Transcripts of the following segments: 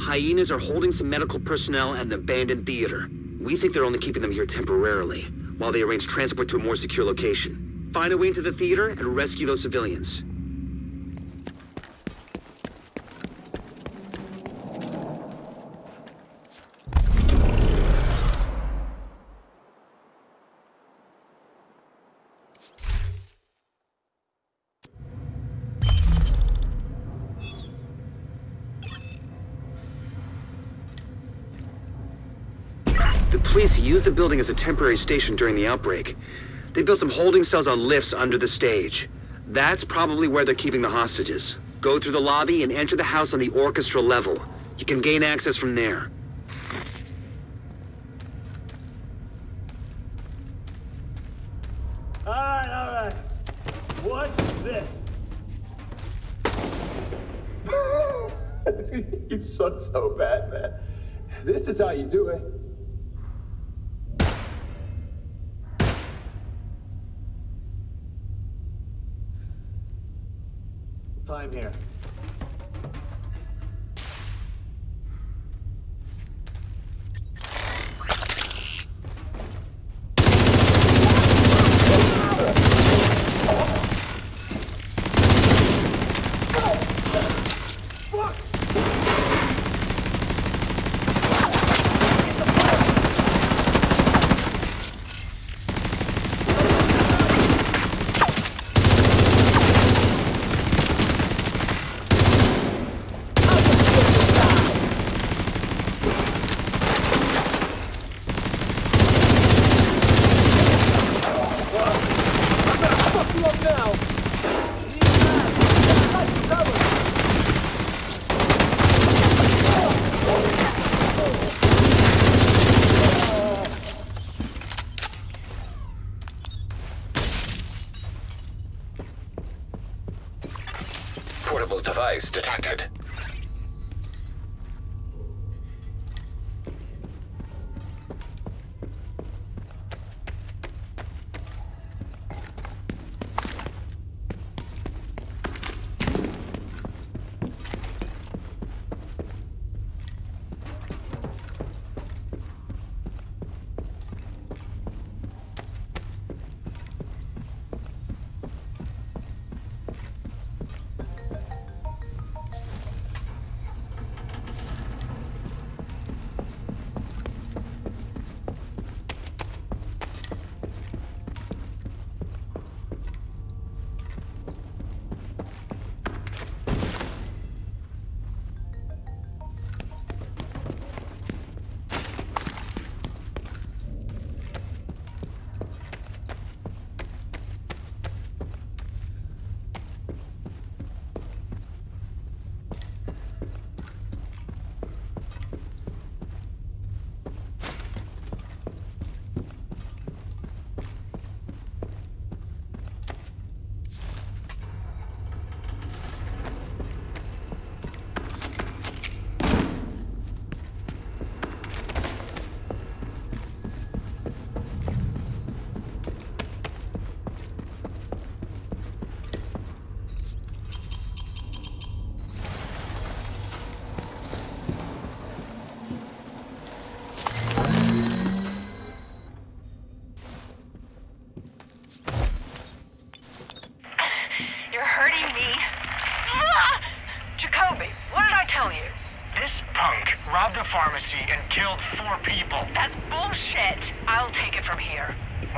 Hyenas are holding some medical personnel at an abandoned theater. We think they're only keeping them here temporarily, while they arrange transport to a more secure location. Find a way into the theater and rescue those civilians. The police used the building as a temporary station during the outbreak. They built some holding cells on lifts under the stage. That's probably where they're keeping the hostages. Go through the lobby and enter the house on the orchestra level. You can gain access from there. Alright, alright. What's this? you suck so bad, man. This is how you do it. Time here.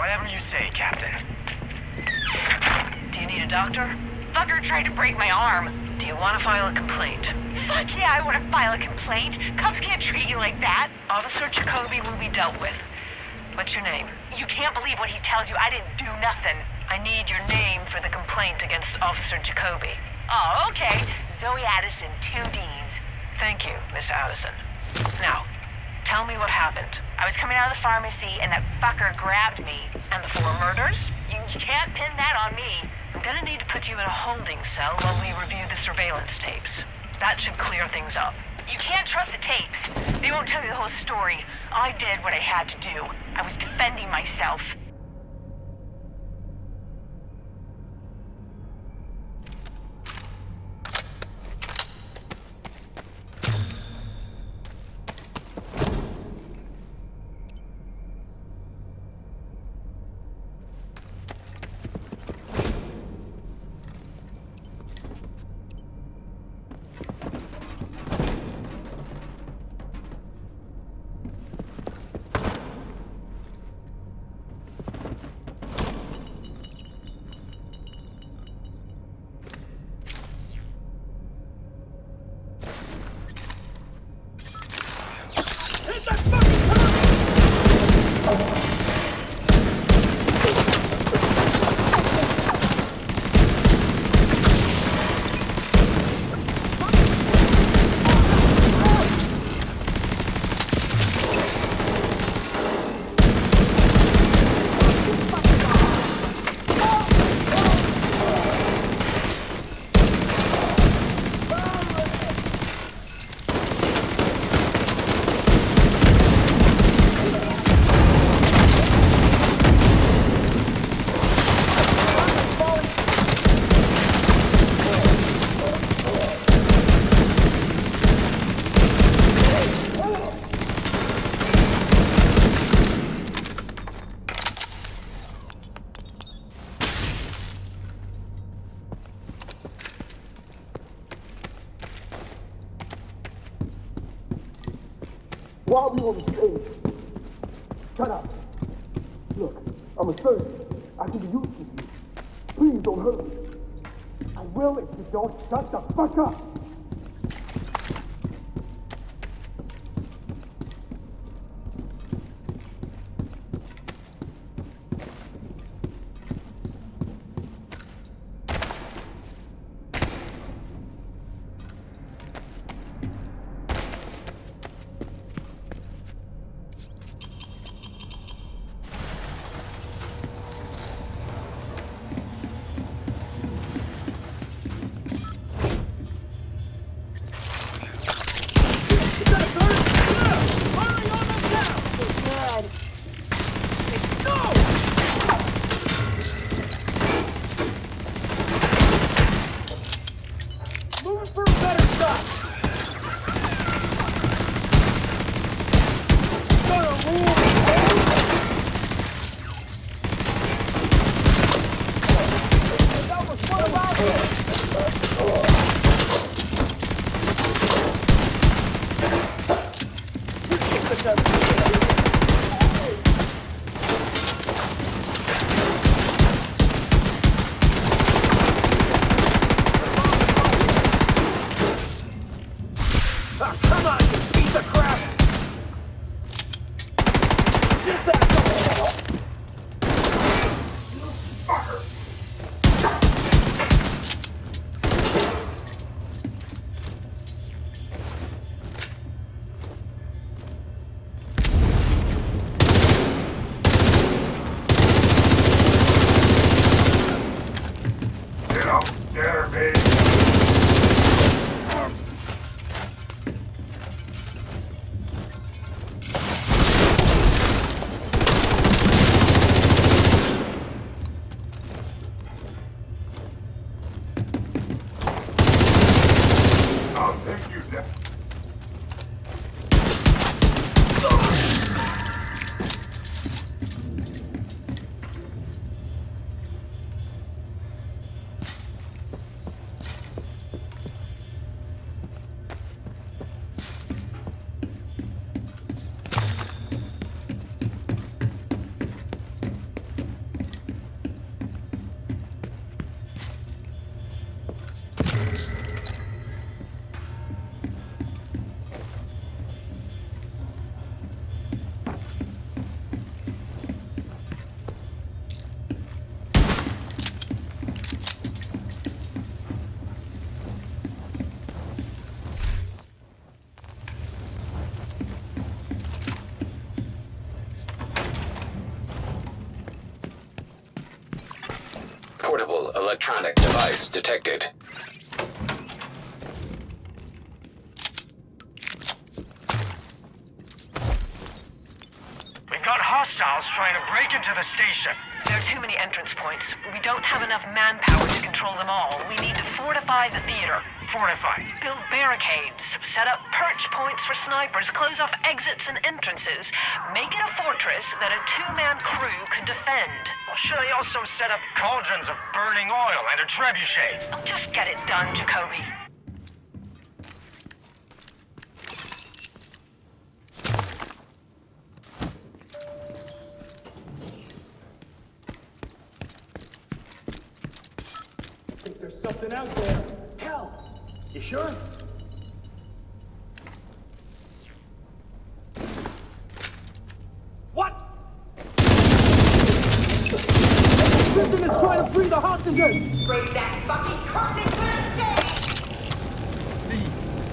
Whatever you say, Captain. Do you need a doctor? Fucker tried to break my arm. Do you want to file a complaint? Fuck yeah, I want to file a complaint. Cops can't treat you like that. Officer Jacoby will be dealt with. What's your name? You can't believe what he tells you. I didn't do nothing. I need your name for the complaint against Officer Jacoby. Oh, okay. Zoe Addison, two D's. Thank you, Miss Addison. Now, tell me what happened. I was coming out of the pharmacy and that fucker grabbed me. And the four murders? You, can't pin that on me. I'm gonna need to put you in a holding cell while we review the surveillance tapes. That should clear things up. You can't trust the tapes. They won't tell you the whole story. I did what I had to do. I was defending myself. While we on the stage. Shut up. Look, I'm a surgeon. I can be useful to you. Please don't hurt me. I will if you don't shut the fuck up. Electronic device detected. We've got hostiles trying to break into the station. There are too many entrance points. We don't have enough manpower to control them all. We need to fortify the theater. Fortify. Build barricades, set up perch points for snipers, close off exits and entrances. Make it a fortress that a two-man crew could defend. Well, should I also set up cauldrons of burning oil and a trebuchet? Oh, just get it done, Jacoby. think there's something out there. Hell, you sure? What? Prison is trying to free the hostages! Bring that fucking carpet to the stage!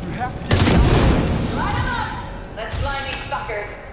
You have to get me Line 'em up! Let's line these fuckers.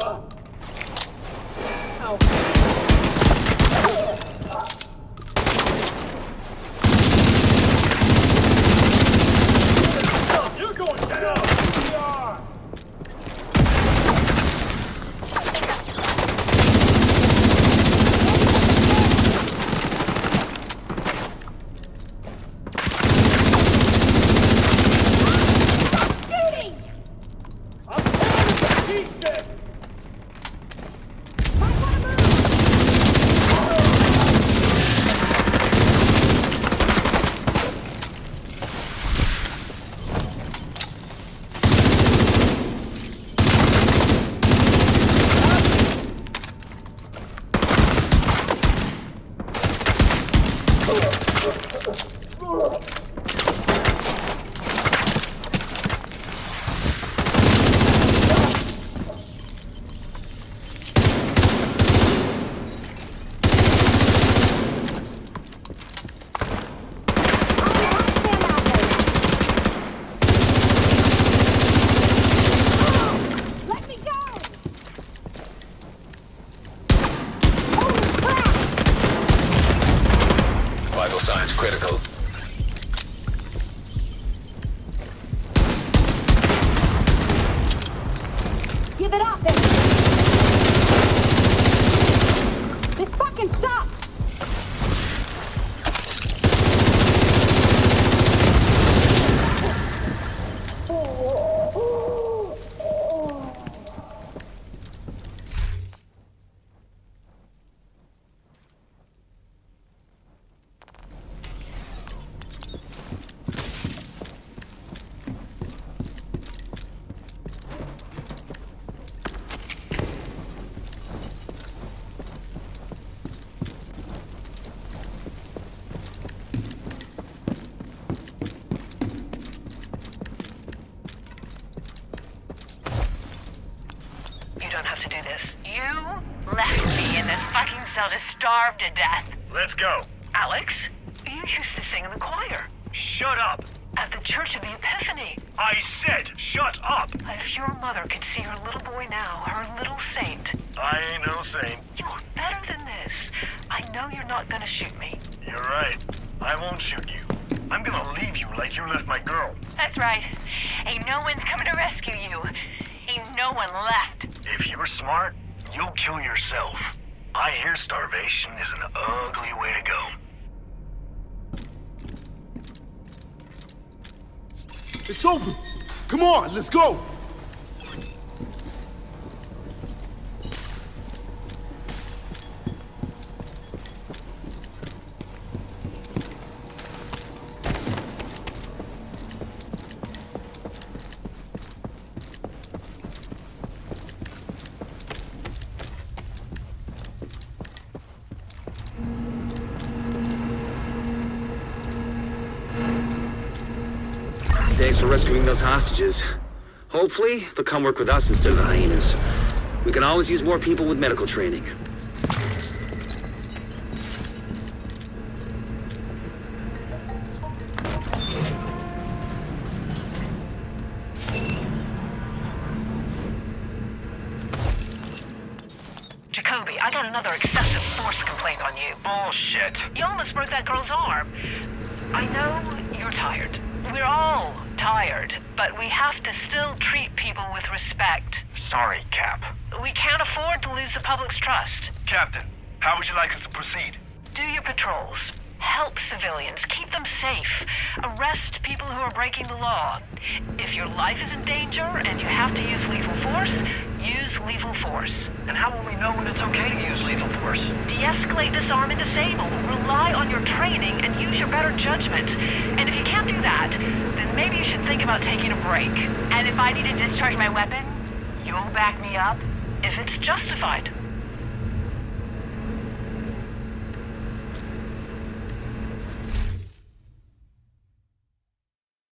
You're fucking cell to starve to death. Let's go. Alex, you used to sing in the choir Shut up. at the Church of the Epiphany. I said shut up. If your mother could see her little boy now, her little saint, I ain't no saint. you're better than this. I know you're not gonna shoot me. You're right. I won't shoot you. I'm gonna leave you like you left my girl. That's right. Ain't no one's coming to rescue you. Ain't no one left. If you're smart, you'll kill yourself. I hear starvation is an ugly way to go. It's open. Come on, let's go. Thanks for rescuing those hostages. Hopefully, they'll come work with us instead of the hyenas. We can always use more people with medical training. Jacoby, I got another excessive force complaint on you. Bullshit. You almost broke that girl's arm. I know you're tired. We're but we have to still treat people with respect. Sorry, Cap. We can't afford to lose the public's trust. Captain, how would you like us to proceed? Do your patrols. Help civilians. Keep them safe. Arrest people who are breaking the law. If your life is in danger and you have to use lethal force, use lethal force. And how will we know when it's okay to use lethal force? De-escalate, disarm, and disable. Rely on your training and use your better judgment. And if you can't do that, then maybe you should think about taking a break. And if I need to discharge my weapon, you'll back me up if it's justified.